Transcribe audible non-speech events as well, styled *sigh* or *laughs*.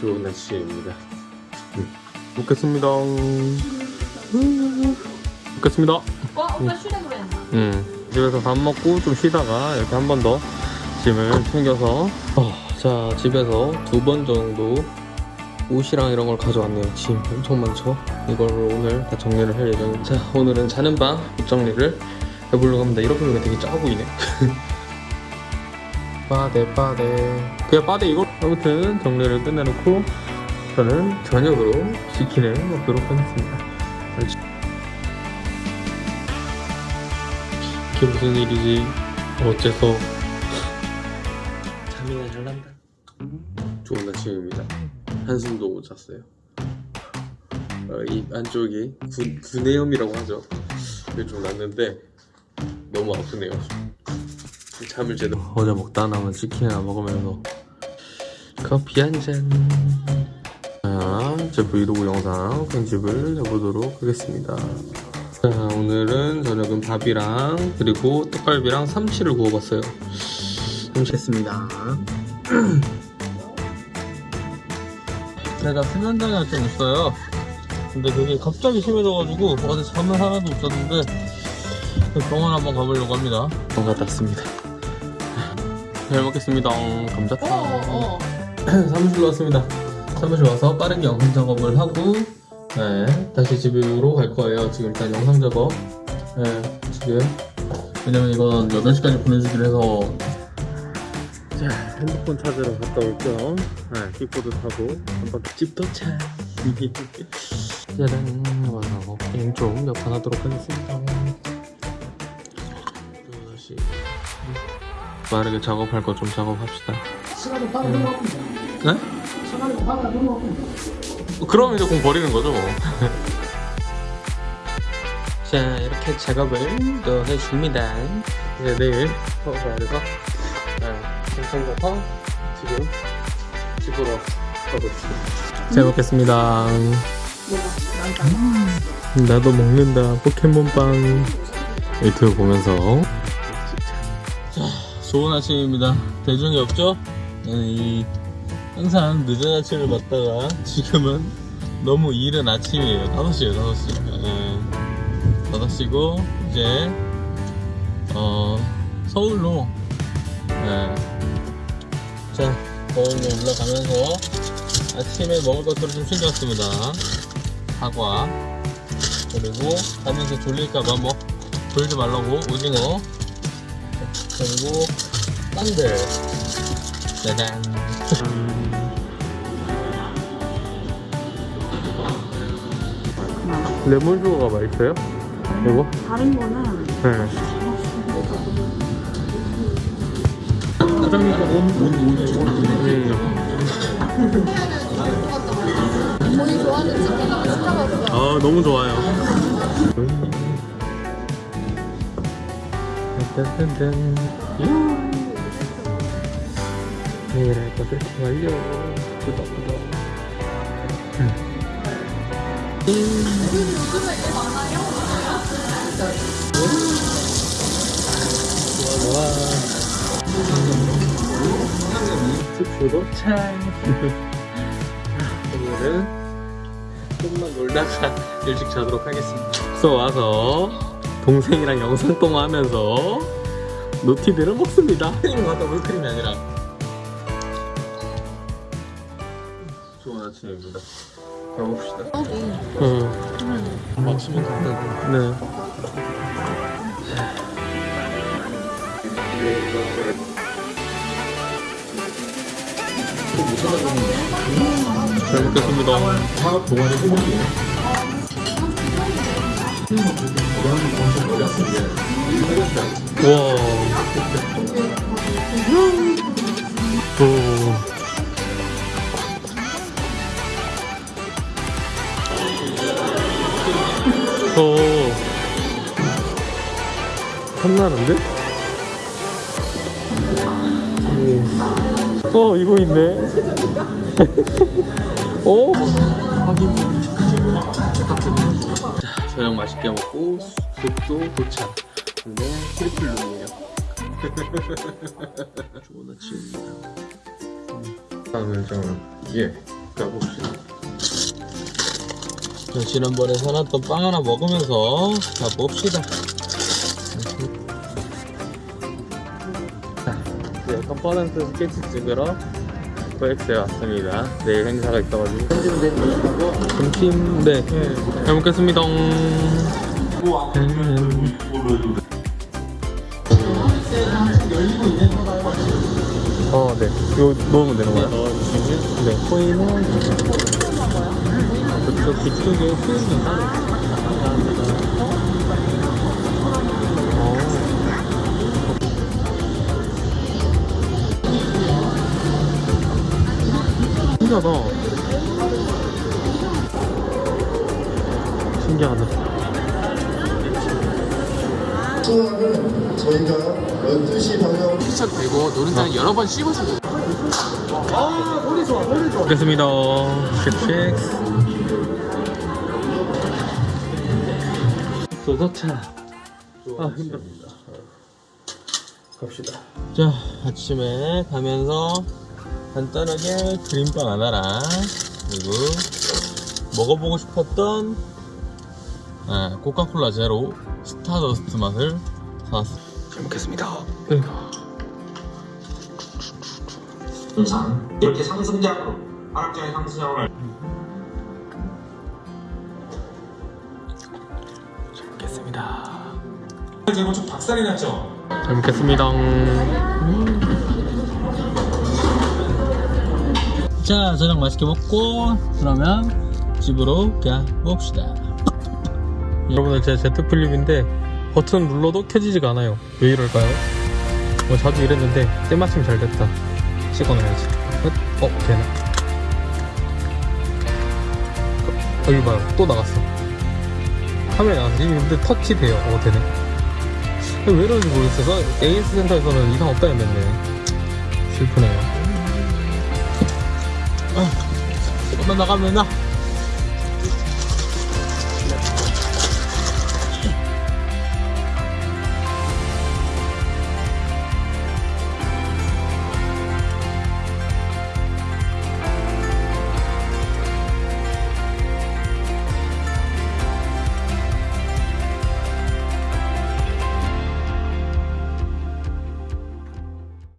좋은 날씨입니다. 음. 먹겠습니다. 음. 먹겠습니다. 어? 오빠 했나? 음, 집에서 밥 먹고 좀 쉬다가 이렇게 한 번 더 짐을 챙겨서 어, 자 집에서 두 번 정도 옷이랑 이런 걸 가져왔네요 짐 엄청 많죠 이걸 오늘 다 정리를 할 예정입니다 자 오늘은 자는 방 옷 정리를 해보려고 합니다 이렇게 보니까 되게 작아 보이네 *laughs* 빠데 빠데 그냥 빠데 이거 아무튼 정리를 끝내놓고 저는 저녁으로 치킨을 먹도록 하겠습니다 이게 무슨 일이지? 어째서 잠이나 잘 난다. 좋은 아침입니다. 한숨도 못 잤어요. 어, 이 안쪽이 구, 구내염이라고 하죠. 그게 좀 났는데 너무 아프네요. 잠을 제대로 어제 먹다 남은 치킨이나 먹으면서 커피 한 잔. 자, 제 브이로그 영상 편집을 해보도록 하겠습니다. 자, 오늘은 저녁은 밥이랑 그리고 떡갈비랑 삼치를 구워봤어요. 삼치 했습니다. *clears throat* 제가 수면장애가 좀 있어요. 근데 그게 갑자기 심해져가지고 어제 잠을 하나도 못 잤는데 병원 한번 가보려고 합니다. 병원 갔다 왔습니다. 잘 먹겠습니다. 감자탕. 어, 어. *clears throat* 사무실로 왔습니다. 사무실 와서 빠르게 영상 작업을 하고 네, 다시 집으로 갈 거예요. 지금 일단 영상 작업. 네, 지금 왜냐면 이건 8시까지 보내주기로 해서 자, 핸드폰 찾으러 갔다 올게요. 네, 킥보드 타고 한번 집 도착. 짜란, 와서 게임 좀 몇판 하도록 하겠습니다. 빠르게 작업할 거 좀 작업합시다. 시간이 빠르게 넘어갑니다. 네? 시간이 빠르게 넘어갑니다. 그럼 이제 공 버리는 거죠 뭐. *laughs* 자 이렇게 작업을 또 해줍니다. 이제 내일 서울에서 네, 정성가서 지금 집으로 가보겠습니다. 잘 먹겠습니다. 나도 먹는다 포켓몬빵 유튜브 보면서 자 좋은 아침입니다. 대중이 없죠? 네, 이 항상 늦은 아침을 받다가 지금은 너무 이른 아침이에요 5시에요 5시 네. 5시고 이제 어 서울로 네. 자 서울로 올라가면서 아침에 먹을 것들을 좀 챙겨왔습니다 사과 그리고 가면서 졸릴까봐 뭐 졸지 말라고 오징어 그리고 깐들 짜잔 레몬 슈거가 맛있어요? 이거? 다른 거는 네. 사장님 본인 좋아하는 치킨 하나 시켜봤어 아 너무 좋아요. *laughs* 딴딴딴. 내일 할 것을 완료. 구독 구독. 좋아 좋아. 숙소도 잘. 오늘은 조금만 놀다가 일찍 자도록 하겠습니다. 숙소 와서 동생이랑 영상 통화하면서 노티들을 먹습니다. 크림 갖다 물크림이 아니라. 좋은 아침입니다. 가봅시다. 응. 맞추면 된다고. 네. 잘 먹겠습니다. 사업 동안에 해볼게요. 와. 오. 오. 탐나는데? 오. 어, 이거 있네. 오. *laughs* 확인. 자, 저녁 맛있게 먹고 숙소 도착. 근데 triple room이에요. *laughs* 좋은 아침입니다. 다음은 저는 예 가봅시다. 자, 지난번에 사놨던 빵 하나 먹으면서 가봅시다. 네, 컨퍼런스 스케치 찍으러 코엑스에 왔습니다. 내일 행사가 있어가지고. 점심, 네. 잘 먹겠습니다. 음. 어, 네. 이거 넣으면 되는 거야? 네. 코인은 그쪽 뒤쪽에 감사합니다. 신기하다. 신기하다. 수업은 저희가 12시 방향 시작되고 노른자는 여러 번 씹어서 아 머리 좋아 머리 좋아 먹겠습니다 쉑쉑 소서차 아 힘듭니다. 갑시다. 자 아침에 가면서 간단하게 크림빵 하나랑 그리고 먹어보고 싶었던 아, 코카콜라 제로 스타더스트 맛을 사왔습니다. 잘 먹겠습니다. 상 이렇게 상승장으로 하락장의 상승장으로 잘 먹겠습니다. 지금 좀 박살이 났죠? 잘 먹겠습니다. 자, 저녁 맛있게 먹고 그러면 집으로 가봅시다. *laughs* 여러분들 제 Z 플립인데 버튼 눌러도 켜지지가 않아요. 왜 이럴까요? 뭐 자주 이랬는데 때마침 잘 됐다. 찍어놔야지. 어, 어, 되나? 어, 여기 봐요. 또 나갔어. 화면에 나갔어. 이게 근데 터치 돼요. 어, 되네. 왜 이러는지 모르겠어서 AS 센터에서는 이상 없다 했는데 슬프네요 아, 조금만 나가면 나